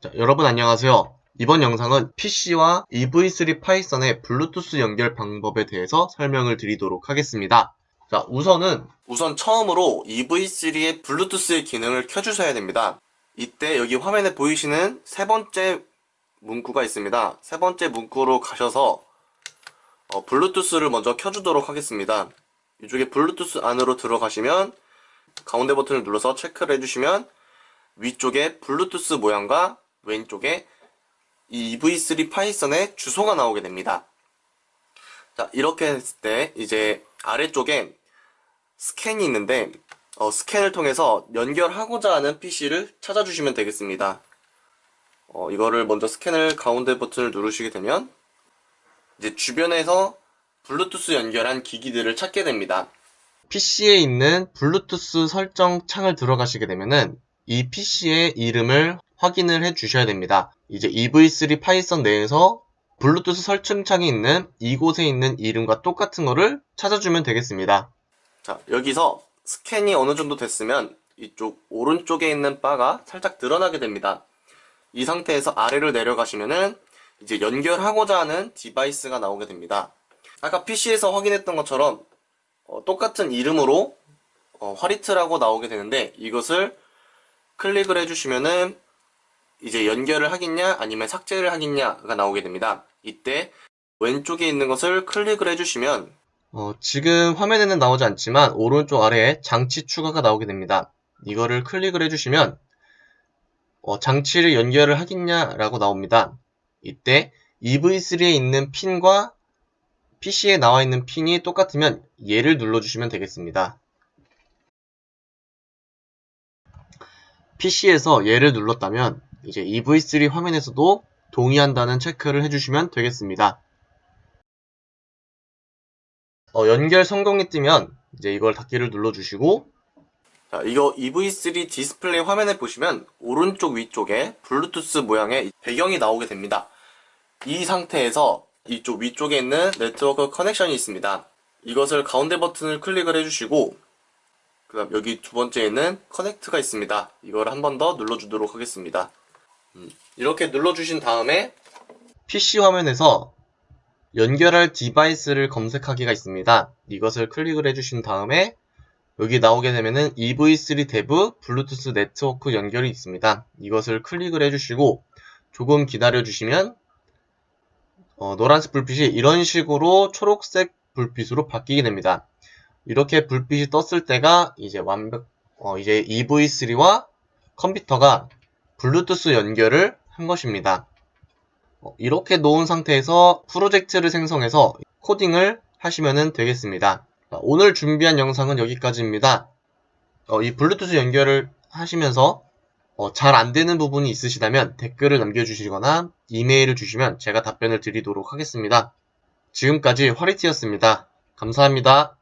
자, 여러분 안녕하세요. 이번 영상은 PC와 EV3 파이썬의 블루투스 연결 방법에 대해서 설명을 드리도록 하겠습니다. 자, 우선은 우선 처음으로 EV3의 블루투스의 기능을 켜주셔야 됩니다. 이때 여기 화면에 보이시는 세 번째 문구가 있습니다. 세 번째 문구로 가셔서 어, 블루투스를 먼저 켜주도록 하겠습니다. 이쪽에 블루투스 안으로 들어가시면 가운데 버튼을 눌러서 체크를 해주시면 위쪽에 블루투스 모양과 왼쪽에 이 EV3 파이썬의 주소가 나오게 됩니다. 자, 이렇게 했을 때 이제 아래쪽에 스캔이 있는데 어, 스캔을 통해서 연결하고자 하는 PC를 찾아주시면 되겠습니다. 어, 이거를 먼저 스캔을 가운데 버튼을 누르시게 되면 이제 주변에서 블루투스 연결한 기기들을 찾게 됩니다. PC에 있는 블루투스 설정 창을 들어가시게 되면은 이 PC의 이름을 확인을 해 주셔야 됩니다. 이제 EV3 파이썬 내에서 블루투스 설정창이 있는 이곳에 있는 이름과 똑같은 거를 찾아주면 되겠습니다. 자, 여기서 스캔이 어느 정도 됐으면 이쪽 오른쪽에 있는 바가 살짝 드러나게 됩니다. 이 상태에서 아래로 내려가시면은 이제 연결하고자 하는 device가 나오게 됩니다. 아까 PC에서 확인했던 것처럼 어, 똑같은 이름으로 어, 화리트라고 나오게 되는데 이것을 클릭을 해주시면은 이제 연결을 하겠냐 아니면 삭제를 하겠냐가 나오게 됩니다. 이때 왼쪽에 있는 것을 클릭을 해주시면 어, 지금 화면에는 나오지 않지만 오른쪽 아래에 장치 추가가 나오게 됩니다. 이거를 클릭을 해주시면 어, 장치를 연결을 하겠냐라고 나옵니다. 이때 EV3에 있는 핀과 PC에 나와 있는 핀이 똑같으면 얘를 눌러주시면 되겠습니다. PC에서 얘를 눌렀다면 이제 EV3 화면에서도 동의한다는 체크를 해주시면 되겠습니다. 어, 연결 성공이 뜨면 이제 이걸 닫기를 눌러주시고 자, 이거 EV3 디스플레이 화면에 보시면 오른쪽 위쪽에 블루투스 모양의 배경이 나오게 됩니다. 이 상태에서 이쪽 위쪽에 있는 network connection이 있습니다. 이것을 가운데 버튼을 클릭을 해주시고 그 다음 여기 두 번째에는 connect가 있습니다. 이걸 한 번 더 눌러주도록 하겠습니다. 음, 이렇게 눌러주신 다음에 PC 화면에서 연결할 device를 검색하기가 있습니다. 이것을 클릭을 해주신 다음에 여기 나오게 되면은 EV3 대브 블루투스 네트워크 연결이 있습니다. 이것을 클릭을 해주시고 조금 기다려 주시면 어, 노란색 불빛이 이런 식으로 초록색 불빛으로 바뀌게 됩니다. 이렇게 불빛이 떴을 때가 이제 완벽 어, 이제 EV3와 컴퓨터가 블루투스 연결을 한 것입니다. 어, 이렇게 놓은 상태에서 프로젝트를 생성해서 코딩을 하시면 되겠습니다. 오늘 준비한 영상은 여기까지입니다. 어, 이 블루투스 연결을 하시면서 어, 잘 안되는 부분이 있으시다면 댓글을 남겨주시거나 이메일을 주시면 제가 답변을 드리도록 하겠습니다. 지금까지 화리티였습니다. 감사합니다.